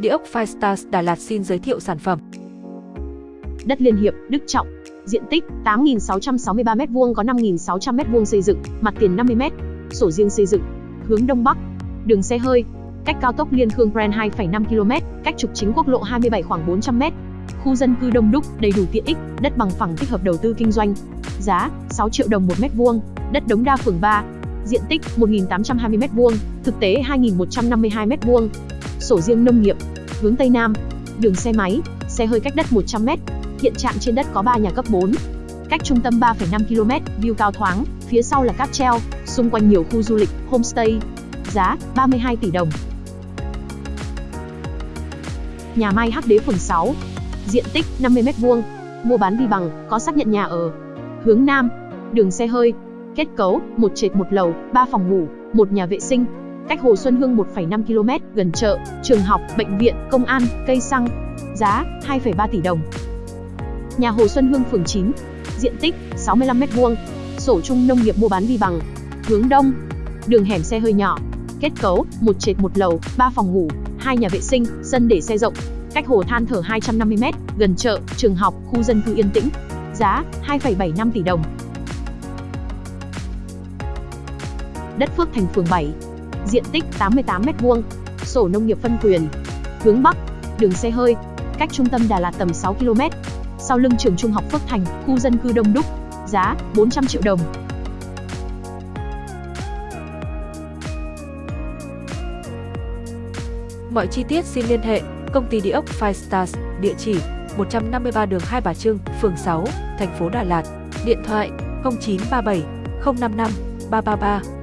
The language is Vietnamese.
Địa ốc Firestars Đà Lạt xin giới thiệu sản phẩm. Đất Liên Hiệp, Đức Trọng. Diện tích 8.663m2 có 5.600m2 xây dựng, mặt tiền 50m. Sổ riêng xây dựng. Hướng Đông Bắc. Đường xe hơi. Cách cao tốc Liên Khương Brand 2,5 km, cách trục chính quốc lộ 27 khoảng 400m. Khu dân cư đông đúc, đầy đủ tiện ích, đất bằng phẳng thích hợp đầu tư kinh doanh. Giá 6 triệu đồng một mét vuông, đất Đống Đa phường 3. Diện tích 1.820m2, thực tế 2.152m2. Sổ riêng nông nghiệp. Hướng Tây Nam. Đường xe máy, xe hơi cách đất 100m. Hiện trạng trên đất có 3 nhà cấp 4. Cách trung tâm 3,5 km, view cao thoáng, phía sau là cáp treo, xung quanh nhiều khu du lịch, homestay. Giá 32 tỷ đồng. Nhà Mai Hắc Đế phường 6. Diện tích 50m2. Mua bán vi bằng, có xác nhận nhà ở. Hướng Nam. Đường xe hơi. Kết cấu, một trệt một lầu, 3 phòng ngủ, một nhà vệ sinh. Cách Hồ Xuân Hương 1,5 km, gần chợ, trường học, bệnh viện, công an, cây xăng. Giá 2,3 tỷ đồng. Nhà Hồ Xuân Hương phường 9. Diện tích 65m2. Sổ chung nông nghiệp mua bán vi bằng. Hướng Đông. Đường hẻm xe hơi nhỏ. Kết cấu, một trệt một lầu, 3 phòng ngủ, hai nhà vệ sinh, sân để xe rộng. Cách hồ than thở 250m, gần chợ, trường học, khu dân cư yên tĩnh. Giá 2,75 tỷ đồng. Đất Phước Thành phường 7. Diện tích 88m2. Sổ nông nghiệp phân quyền. Hướng Bắc. Đường xe hơi. Cách trung tâm Đà Lạt tầm 6 km. Sau lưng trường trung học Phước Thành, khu dân cư đông đúc. Giá 400 triệu đồng. Mọi chi tiết xin liên hệ công ty địa ốc Five Stars, địa chỉ 153 đường Hai Bà Trưng, phường 6, thành phố Đà Lạt, điện thoại 0937 055 333